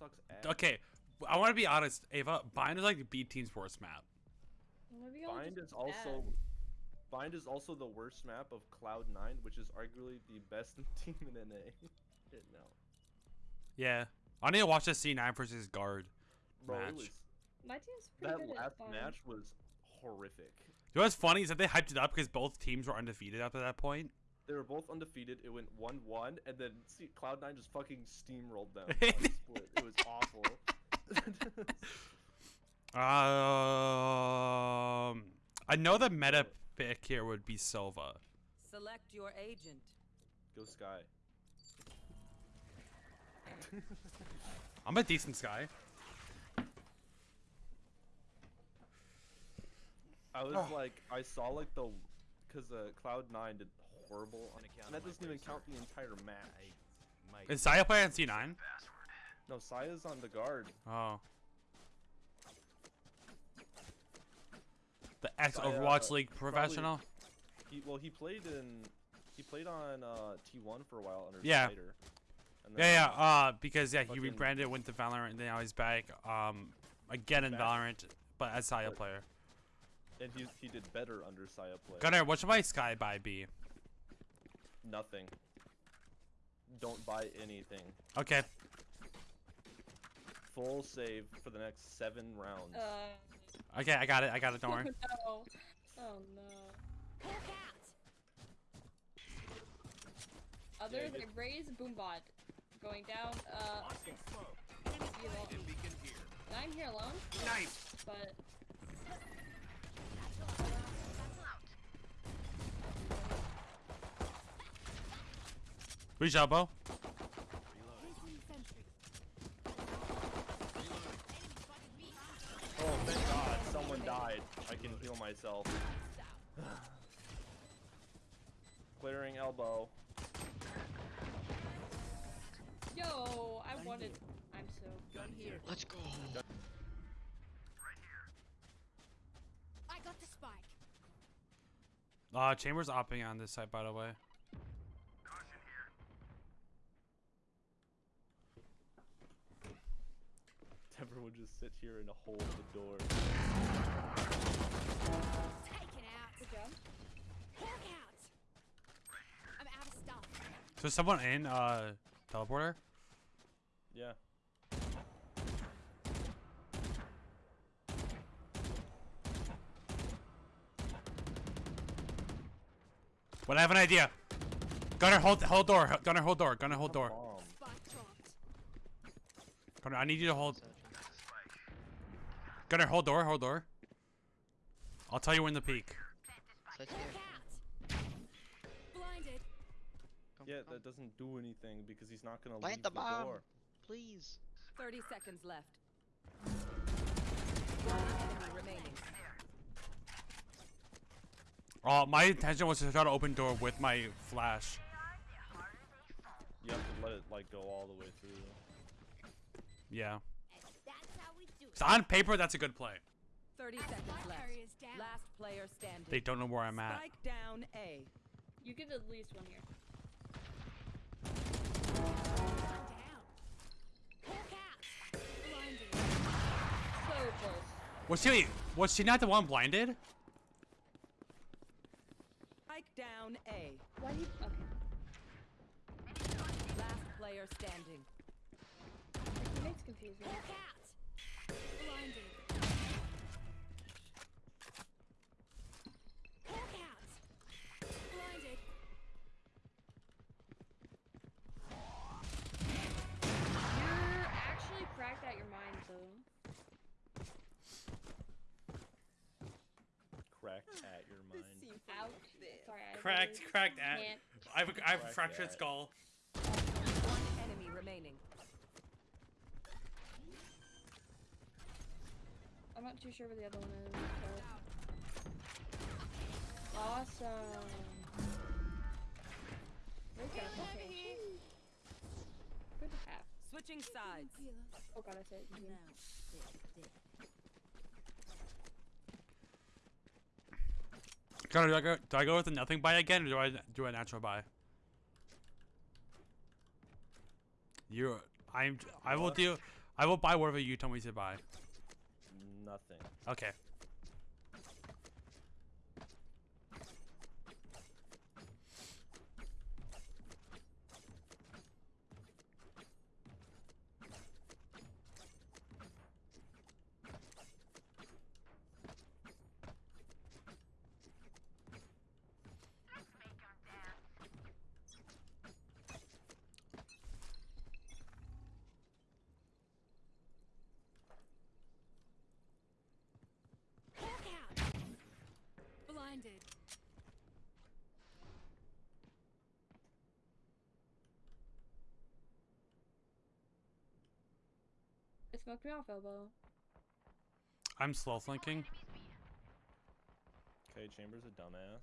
sucks ass. Okay, I want to be honest, Ava. Bind is like the B team's worst map. Maybe Bind just is also bad. Bind is also the worst map of Cloud Nine, which is arguably the best team in NA. Shit, no, Yeah, I need to watch the C9 versus guard. bro, Match. it was My team's pretty that good last at Bind. match was horrific. You know what's funny is that they hyped it up because both teams were undefeated up to that point. They were both undefeated. It went one-one, and then see, Cloud Nine just fucking steamrolled them. on. It was awful. Um, I know the meta pick here would be Silva. Select your agent. Go Skye. I'm a decent Skye. I was Oh. like, I saw like the, cause uh, Cloud Nine did horrible, On, and that doesn't even count the entire match. Is Saya playing C9? No, Saya's on the guard. Oh. The ex Saya, Overwatch uh, League probably- professional. He well, he played in, he played on uh, T1 for a while under Yeah. Spider. Yeah, yeah. uh, because yeah, he rebranded, went to Valorant, and then now he's back. Um, again in Back. Valorant, but as Saya But- player. and he he did better under Saya play. Gunnar, what should my Skye buy be? Nothing. Don't buy anything. Okay. Full save for the next seven rounds. Uh, Okay, I got it. I got it. Don't worry. no. Oh no. Other Yeah, than just- Raze boombot going down. Uh, be. And I'm here alone. Nice. But Reach elbow. Oh, thank God, someone died. I can heal myself. Clearing elbow. yo, I wanted. I'm so. Gun here. Let's go. I got the spike. Uh, Chambers opping on this side, by the way. Deborah would just sit here and hold the door. Stuff. So someone in uh teleporter. Yeah. But I have an idea. Gunner, hold hold door. Gunner, hold door. Gunner, hold door. Bomb. Spike dropped. Gunner, I need you to hold. Gunner, hold door. Hold door. I'll tell you when to peek. Side Hawk here. out. Blinded. Come, Yeah, come. that doesn't do anything because he's not gonna Plant leave the the, bomb. door. Please. 30 seconds left. One remaining. Uh, my intention was to try to open door with my flash. You have to let it like go all the way through. Yeah. That's how we do it. So on paper, that's a good play. 30 seconds left. Carrier's down. Last player standing. They don't know where I'm at. Spike down A. You get at least one here. One down. Blinded. So close. Was she was she not the one blinded? Spike down A. Why do you? Okay. Last player standing. My teammates confuse me. Hawk out. Blinded. Hawk out. Blinded. You're actually cracked out your mind, though. Cracked at your mind. Ouch. Sorry. I Cracked, cracked at. I have a, I have a Cracked fractured at. skull. One enemy remaining. I'm not too sure where the other one is. But... Awesome. Very. Okay. Good to have. Switching sides. Oh god, I said it. Connor, do I go? Do I go with the nothing buy again, or do I do a natural buy? You, I'm. I will do. I will buy whatever you tell me to buy. Nothing. Okay. Blinded. It smoked me off, elbow. I'm slow flanking. Okay, Chamber's a dumbass.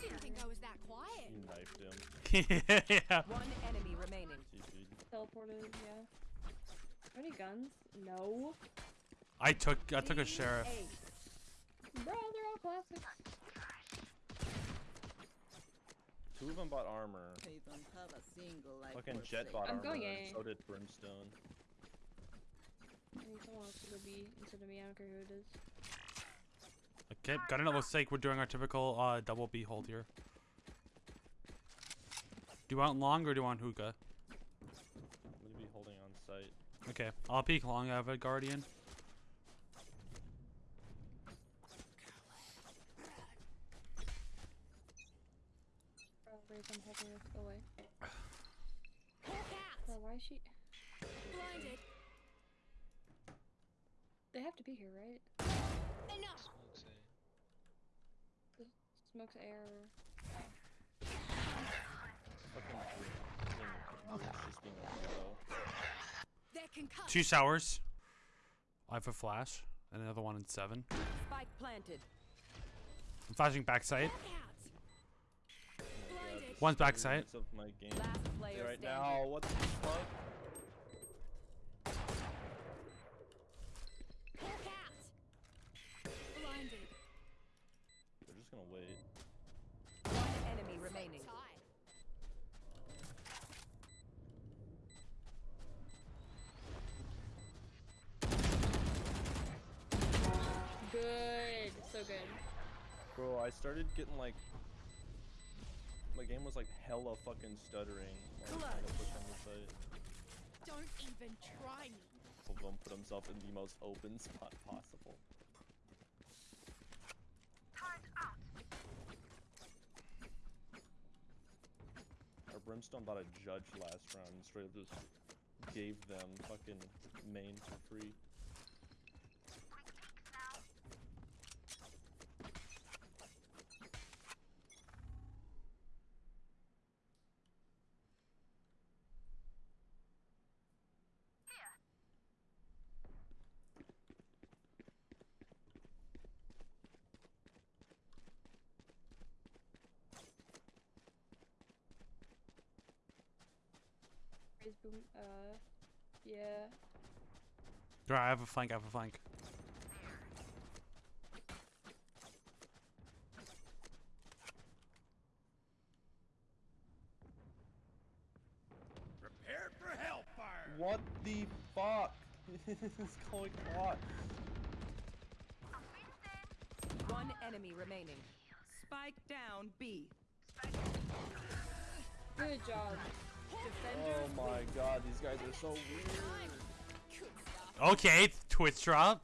Didn't think I was that quiet. You knifed him. Yeah. One enemy remaining. Teleported, yeah. Are any guns? No. I took I took a sheriff. Bro, they're all classics. Two of them bought armor. They don't have a single life Fucking worth Jett saving. bought I'm armor. going and A. So did Brimstone. I need someone else to go B instead of me. I don't care who it is. Okay, got it. Looks like we're doing our typical uh, double B hold here. Do you want long or do you want hookah? I'm gonna be holding on site. Okay, I'll peek long. I have a guardian. Bro, Raze, I'm helping us. Go away. Bro, why is she? Blinded. They have to be here, right? Enough. Smokes air. Fucking Brim- Brim's just being a hero. They're concussed. Two showers. I have a flash and another one in seven. Spike planted. I'm flashing backside. Hawk One's backside. Minutes of my game. Last player right standing. now, what the fuck? Bro, I started getting like my game was like hella fucking stuttering. while I was trying to push on the site. Don't even try me. Boom, boom, put himself in the most open spot possible. Our Brimstone bought a judge last round and straight up just gave them fucking main for free. Raze boom. Uh, yeah. Alright, I have a flank. I have a flank. Prepare for hellfire. What the fuck is going on? One enemy remaining. Spike down B. Good job. Oh my god, these guys are so weird. Okay, Twitch drop.